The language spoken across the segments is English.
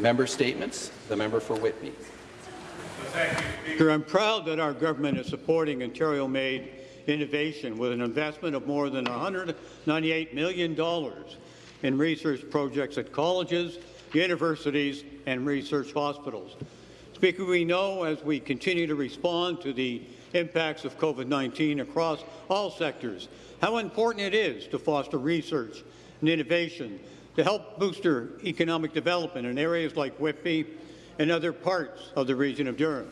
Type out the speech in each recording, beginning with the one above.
Member statements. The member for Whitby. Speaker, I'm proud that our government is supporting Ontario-made innovation with an investment of more than $198 million in research projects at colleges, universities and research hospitals. Speaker, we know as we continue to respond to the impacts of COVID-19 across all sectors how important it is to foster research and innovation to help boost economic development in areas like Whitby and other parts of the region of Durham.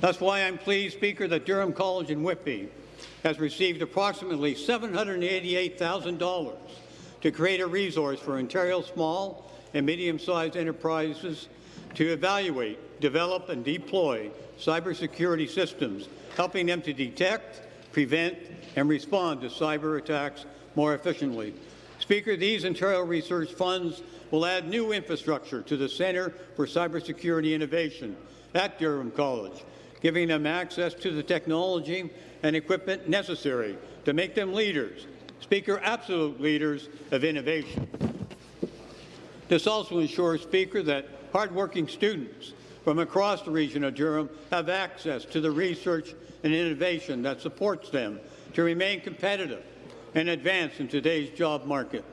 That's why I'm pleased, Speaker, that Durham College in Whitby has received approximately $788,000 to create a resource for Ontario small and medium-sized enterprises to evaluate, develop and deploy cybersecurity systems, helping them to detect, prevent and respond to cyber attacks more efficiently. Speaker, these Ontario research funds will add new infrastructure to the Centre for Cybersecurity Innovation at Durham College, giving them access to the technology and equipment necessary to make them leaders, Speaker, absolute leaders of innovation. This also ensures, Speaker, that hardworking students from across the region of Durham have access to the research and innovation that supports them to remain competitive and advance in today's job market.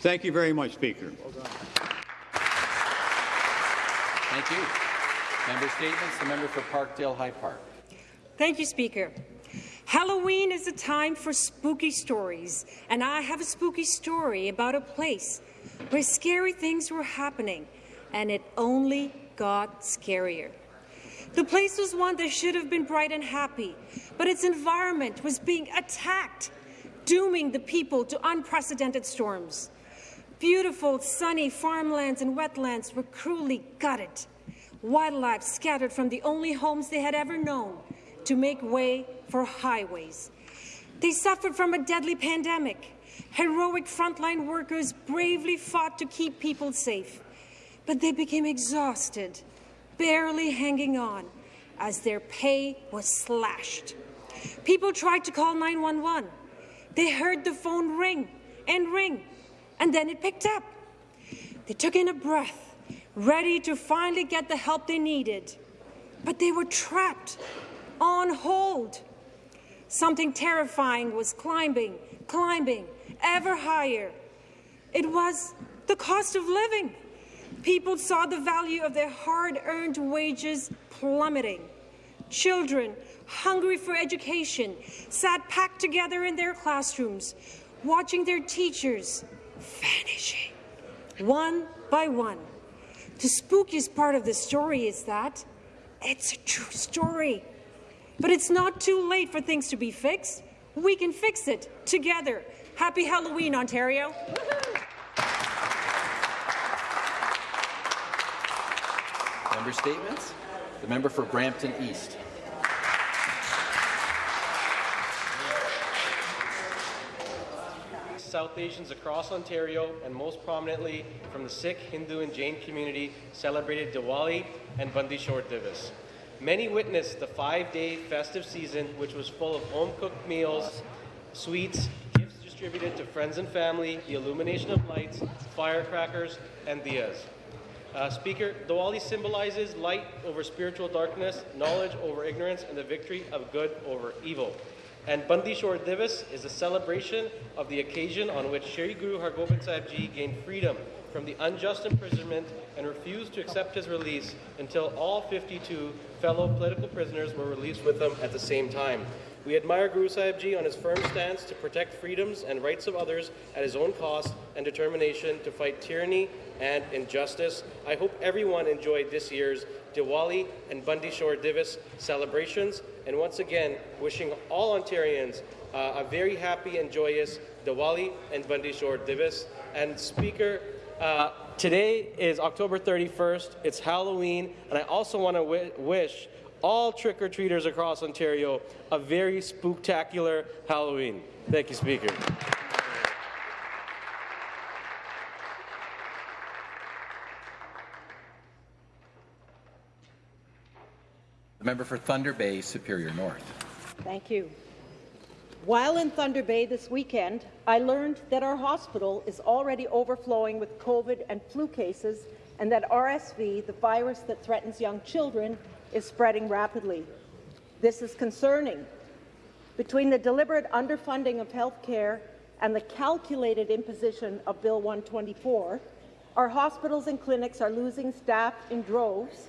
Thank you very much, Speaker. Thank you. Member statements. The member for Parkdale High Park. Thank you, Speaker. Halloween is a time for spooky stories, and I have a spooky story about a place where scary things were happening, and it only got scarier. The place was one that should have been bright and happy, but its environment was being attacked, dooming the people to unprecedented storms. Beautiful, sunny farmlands and wetlands were cruelly gutted. Wildlife scattered from the only homes they had ever known to make way for highways. They suffered from a deadly pandemic. Heroic frontline workers bravely fought to keep people safe, but they became exhausted, barely hanging on, as their pay was slashed. People tried to call 911. They heard the phone ring and ring, and then it picked up. They took in a breath, ready to finally get the help they needed, but they were trapped on hold. Something terrifying was climbing, climbing, ever higher. It was the cost of living. People saw the value of their hard-earned wages plummeting. Children, hungry for education, sat packed together in their classrooms, watching their teachers vanishing, one by one. The spookiest part of the story is that it's a true story. But it's not too late for things to be fixed. We can fix it together. Happy Halloween, Ontario. Member statements. The member for Brampton East. South Asians across Ontario, and most prominently from the Sikh, Hindu and Jain community, celebrated Diwali and Bandi Chhor Divas. Many witnessed the five-day festive season, which was full of home-cooked meals, sweets, gifts distributed to friends and family, the illumination of lights, firecrackers, and diyas. Uh, Speaker, Diwali symbolizes light over spiritual darkness, knowledge over ignorance, and the victory of good over evil. And Bandi Chhor Divas is a celebration of the occasion on which Shri Guru Hargobind Sahib Ji gained freedom from the unjust imprisonment and refused to accept his release until all 52 fellow political prisoners were released with him at the same time. We admire Guru Sahib Ji on his firm stance to protect freedoms and rights of others at his own cost and determination to fight tyranny and injustice. I hope everyone enjoyed this year's Diwali and Bandi Chhor Divas celebrations. And once again, wishing all Ontarians uh, a very happy and joyous Diwali and Bandi Chhor Divas. And Speaker, uh, today is October 31st. It's Halloween, and I also want to wish all trick-or-treaters across Ontario a very spooktacular Halloween. Thank you, Speaker. The member for Thunder Bay, Superior North. Thank you. While in Thunder Bay this weekend, I learned that our hospital is already overflowing with COVID and flu cases and that RSV, the virus that threatens young children, is spreading rapidly. This is concerning. Between the deliberate underfunding of health care and the calculated imposition of Bill 124, our hospitals and clinics are losing staff in droves,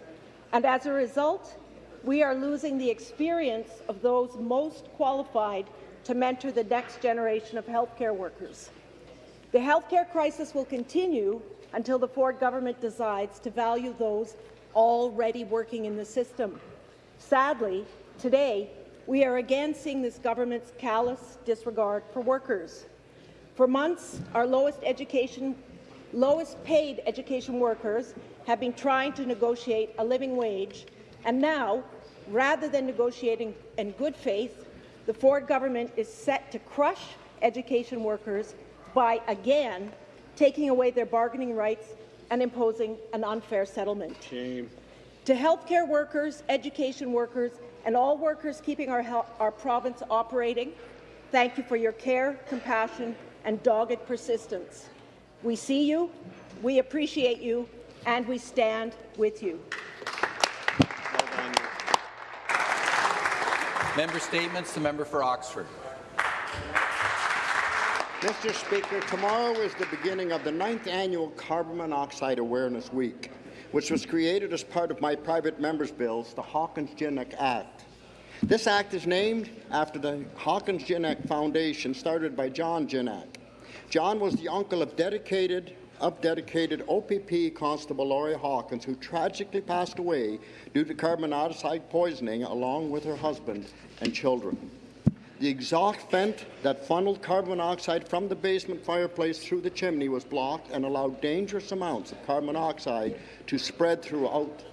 and as a result, we are losing the experience of those most qualified to mentor the next generation of healthcare workers. The healthcare crisis will continue until the Ford government decides to value those already working in the system. Sadly, today, we are again seeing this government's callous disregard for workers. For months, our lowest education, lowest paid education workers have been trying to negotiate a living wage, and now, rather than negotiating in good faith, the Ford government is set to crush education workers by again taking away their bargaining rights and imposing an unfair settlement. Shame. To healthcare workers, education workers, and all workers keeping our, our province operating, thank you for your care, compassion, and dogged persistence. We see you, we appreciate you, and we stand with you. Member statements. The member for Oxford. Mr. Speaker, tomorrow is the beginning of the ninth annual Carbon Monoxide Awareness Week, which was created as part of my private member's bills, the Hawkins-Gignac Act. This act is named after the Hawkins-Gignac Foundation started by John Gignac. John was the uncle of dedicated of dedicated OPP Constable Laurie Hawkins, who tragically passed away due to carbon monoxide poisoning along with her husband and children. The exhaust vent that funneled carbon monoxide from the basement fireplace through the chimney was blocked and allowed dangerous amounts of carbon monoxide to spread throughout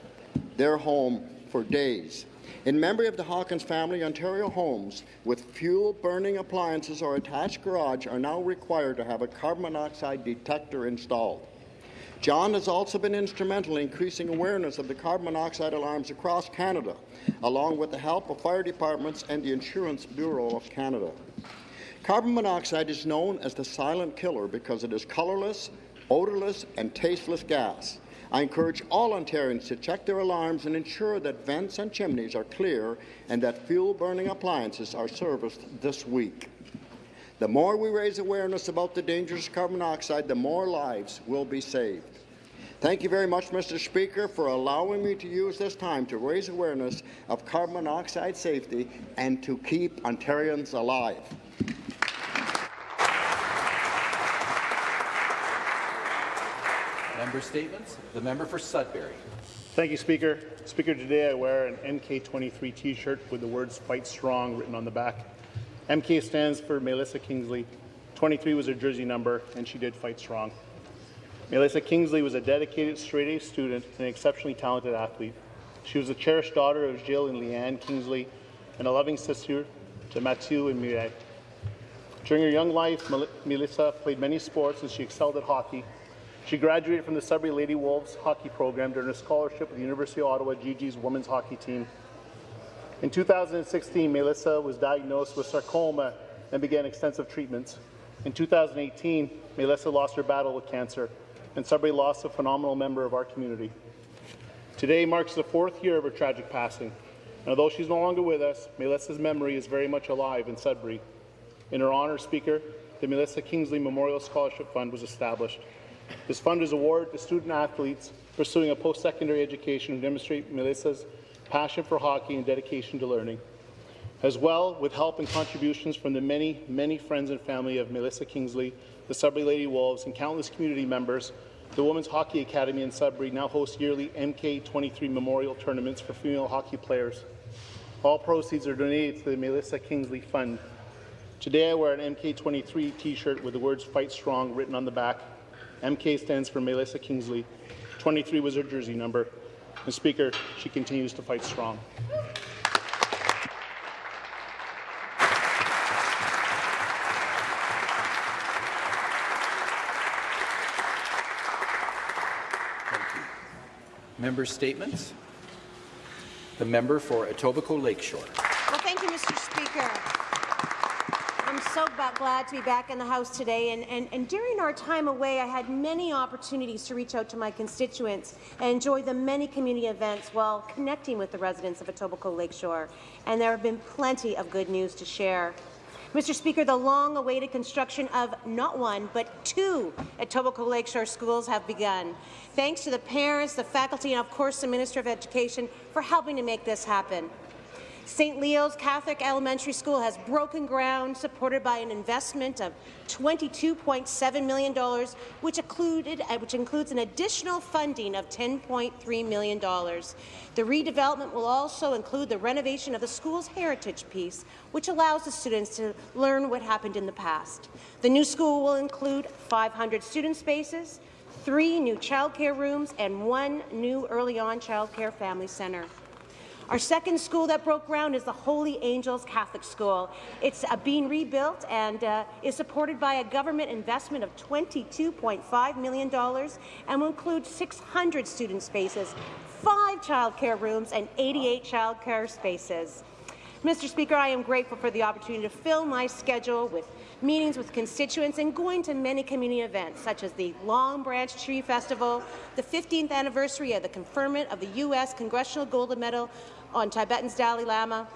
their home for days. In memory of the Hawkins family, Ontario homes with fuel-burning appliances or attached garage are now required to have a carbon monoxide detector installed. John has also been instrumental in increasing awareness of the carbon monoxide alarms across Canada, along with the help of fire departments and the Insurance Bureau of Canada. Carbon monoxide is known as the silent killer because it is colourless, odourless, and tasteless gas. I encourage all Ontarians to check their alarms and ensure that vents and chimneys are clear and that fuel-burning appliances are serviced this week. The more we raise awareness about the dangers of carbon monoxide, the more lives will be saved. Thank you very much, Mr. Speaker, for allowing me to use this time to raise awareness of carbon monoxide safety and to keep Ontarians alive. Member statements. The member for Sudbury. Thank you, Speaker. Speaker, today I wear an MK23 T-shirt with the words "Fight Strong" written on the back. MK stands for Melissa Kingsley. 23 was her jersey number, and she did fight strong. Melissa Kingsley was a dedicated straight-A student and an exceptionally talented athlete. She was the cherished daughter of Jill and Leanne Kingsley and a loving sister to Mathieu and Mireille. During her young life, Melissa played many sports and she excelled at hockey. She graduated from the Sudbury Lady Wolves hockey program during a scholarship with the University of Ottawa Gee-Gees women's hockey team. In 2016, Melissa was diagnosed with sarcoma and began extensive treatments. In 2018, Melissa lost her battle with cancer, and Sudbury lost a phenomenal member of our community. Today marks the fourth year of her tragic passing. And although she's no longer with us, Melissa's memory is very much alive in Sudbury. In her honour, Speaker, the Melissa Kingsley Memorial Scholarship Fund was established. This fund is awarded to student athletes pursuing a post-secondary education who demonstrate Melissa's passion for hockey and dedication to learning. As well, with help and contributions from the many, many friends and family of Melissa Kingsley, the Sudbury Lady Wolves, and countless community members, the Women's Hockey Academy in Sudbury now hosts yearly MK23 memorial tournaments for female hockey players. All proceeds are donated to the Melissa Kingsley Fund. Today I wear an MK23 t-shirt with the words Fight Strong written on the back. MK stands for Melissa Kingsley. 23 was her jersey number. And Speaker, she continues to fight strong. Member statements. The member for Etobicoke Lakeshore. Well, thank you, Mr. Speaker. I'm so glad to be back in the House today. And, and, and during our time away, I had many opportunities to reach out to my constituents and enjoy the many community events while connecting with the residents of Etobicoke Lakeshore. And there have been plenty of good news to share. Mr. Speaker, the long-awaited construction of not one, but two Etobicoke Lakeshore schools have begun. Thanks to the parents, the faculty, and of course the Minister of Education for helping to make this happen. St. Leo's Catholic Elementary School has broken ground, supported by an investment of $22.7 million, which, included, uh, which includes an additional funding of $10.3 million. The redevelopment will also include the renovation of the school's heritage piece, which allows the students to learn what happened in the past. The new school will include 500 student spaces, three new childcare rooms, and one new early-on childcare family centre. Our second school that broke ground is the Holy Angels Catholic School. It's uh, being rebuilt and uh, is supported by a government investment of $22.5 million and will include 600 student spaces, five childcare rooms, and 88 childcare spaces. Mr. Speaker, I am grateful for the opportunity to fill my schedule with meetings with constituents and going to many community events, such as the Long Branch Tree Festival, the 15th anniversary of the conferment of the U.S. Congressional Gold Medal on Tibetan's Dalai Lama,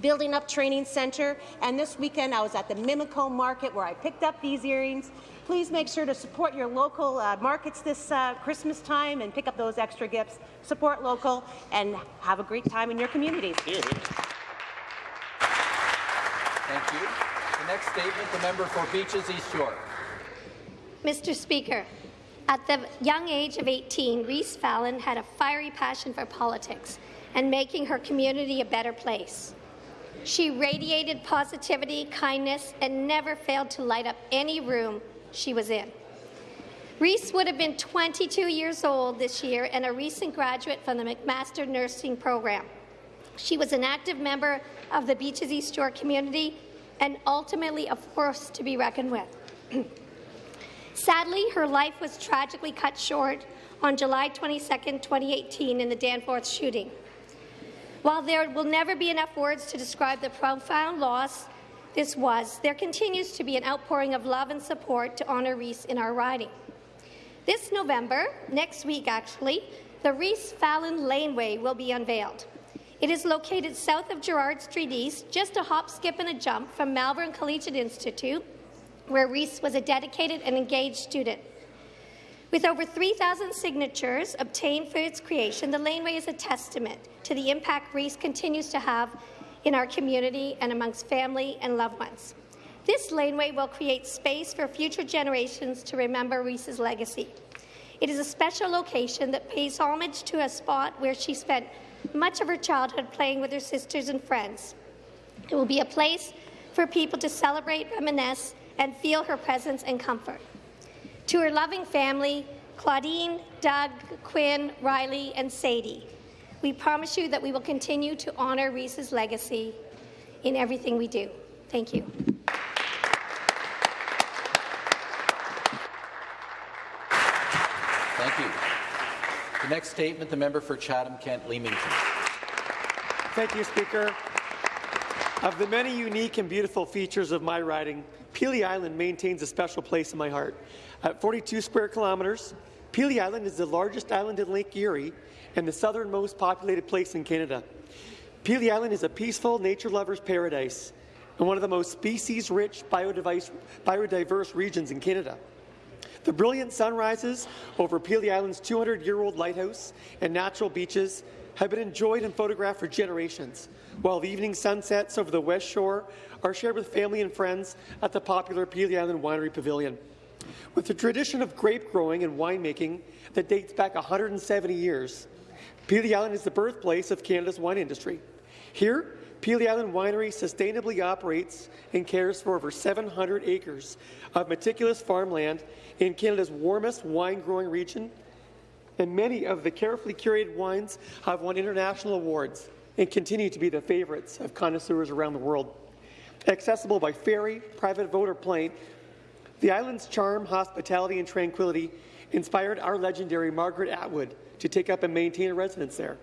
building up training centre, and this weekend I was at the Mimico Market where I picked up these earrings. Please make sure to support your local uh, markets this uh, Christmas time and pick up those extra gifts. Support local and have a great time in your communities. Thank you. The next statement, the member for Beaches East York. Mr. Speaker, at the young age of 18, Reese Fallon had a fiery passion for politics and making her community a better place. She radiated positivity, kindness, and never failed to light up any room she was in. Reese would have been 22 years old this year and a recent graduate from the McMaster Nursing Program. She was an active member of the Beaches East York community and ultimately a force to be reckoned with. Sadly, her life was tragically cut short on July 22, 2018 in the Danforth shooting. While there will never be enough words to describe the profound loss this was, there continues to be an outpouring of love and support to honour Reese in our riding. This November, next week actually, the Reese Fallon Laneway will be unveiled. It is located south of Gerrard Street East, just a hop, skip, and a jump from Malvern Collegiate Institute, where Reese was a dedicated and engaged student. With over 3,000 signatures obtained for its creation, the laneway is a testament to the impact Reese continues to have in our community and amongst family and loved ones. This laneway will create space for future generations to remember Reese's legacy. It is a special location that pays homage to a spot where she spent much of her childhood playing with her sisters and friends. It will be a place for people to celebrate, reminisce, and feel her presence and comfort. To her loving family, Claudine, Doug, Quinn, Riley, and Sadie, we promise you that we will continue to honour Reese's legacy in everything we do. Thank you. Thank you. The next statement, the member for Chatham-Kent Leamington. Thank you, Speaker. Of the many unique and beautiful features of my riding, Pelee Island maintains a special place in my heart. At 42 square kilometres, Pelee Island is the largest island in Lake Erie and the southernmost populated place in Canada. Pelee Island is a peaceful nature lover's paradise and one of the most species-rich biodiverse, biodiverse regions in Canada. The brilliant sunrises over Pelee Island's 200-year-old lighthouse and natural beaches have been enjoyed and photographed for generations, while the evening sunsets over the west shore are shared with family and friends at the popular Pelee Island Winery Pavilion. With a tradition of grape growing and winemaking that dates back 170 years, Pelee Island is the birthplace of Canada's wine industry. Here, Pelee Island Winery sustainably operates and cares for over 700 acres of meticulous farmland in Canada's warmest wine-growing region, and many of the carefully curated wines have won international awards and continue to be the favourites of connoisseurs around the world. Accessible by ferry, private boat, or plane, the island's charm, hospitality, and tranquility inspired our legendary Margaret Atwood to take up and maintain a residence there.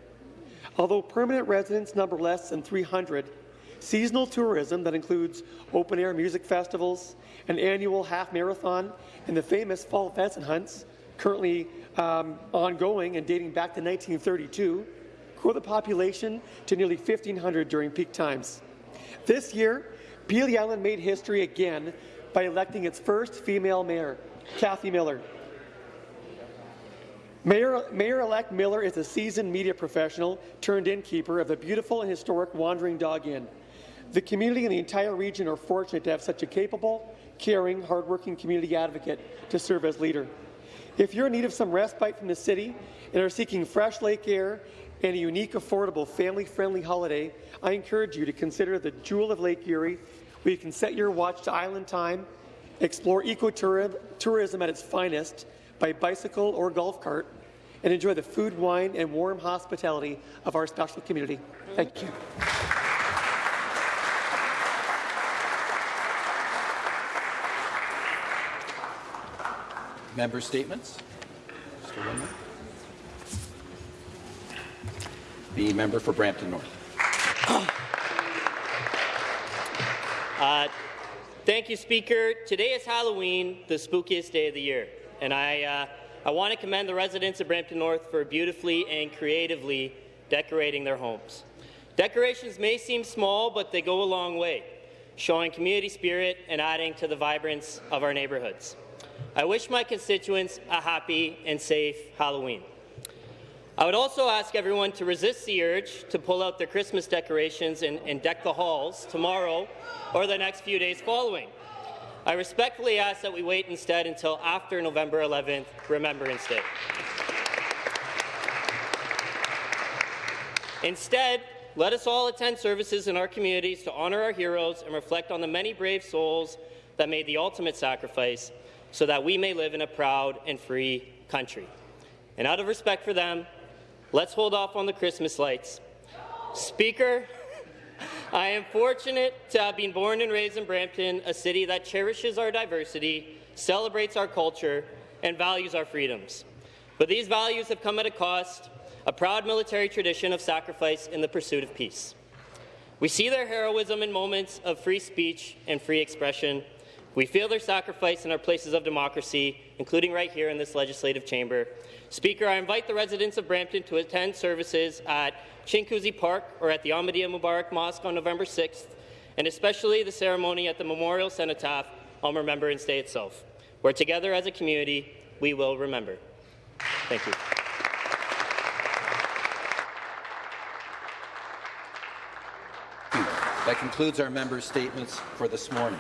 Although permanent residents number less than 300, seasonal tourism that includes open-air music festivals, an annual half marathon, and the famous fall pheasant hunts, currently um, ongoing and dating back to 1932, grow the population to nearly 1,500 during peak times. This year, Pelee Island made history again by electing its first female mayor, Kathy Miller. Mayor, Mayor-elect Miller is a seasoned media professional turned innkeeper of the beautiful and historic Wandering Dog Inn. The community and the entire region are fortunate to have such a capable, caring, hardworking community advocate to serve as leader. If you're in need of some respite from the city and are seeking fresh lake air and a unique, affordable, family-friendly holiday, I encourage you to consider the Jewel of Lake Erie, where you can set your watch to island time, explore ecotourism at its finest by bicycle or golf cart, and enjoy the food, wine, and warm hospitality of our special community. Thank you. Member statements. Mr. The member for Brampton North. Uh, thank you, Speaker. Today is Halloween, the spookiest day of the year, and I, uh, I want to commend the residents of Brampton North for beautifully and creatively decorating their homes. Decorations may seem small, but they go a long way, showing community spirit and adding to the vibrance of our neighbourhoods. I wish my constituents a happy and safe Halloween. I would also ask everyone to resist the urge to pull out their Christmas decorations and, and deck the halls tomorrow or the next few days following. I respectfully ask that we wait instead until after November 11th, Remembrance Day. Instead, let us all attend services in our communities to honour our heroes and reflect on the many brave souls that made the ultimate sacrifice so that we may live in a proud and free country. And out of respect for them, let's hold off on the Christmas lights. Speaker, I am fortunate to have been born and raised in Brampton, a city that cherishes our diversity, celebrates our culture, and values our freedoms. But these values have come at a cost, a proud military tradition of sacrifice in the pursuit of peace. We see their heroism in moments of free speech and free expression. We feel their sacrifice in our places of democracy, including right here in this legislative chamber. Speaker, I invite the residents of Brampton to attend services at Chinguacousy Park or at the Ahmadiyya Mubarak Mosque on November 6th, and especially the ceremony at the Memorial Cenotaph on Remembrance Day itself, where together as a community we will remember. Thank you. That concludes our member statements for this morning.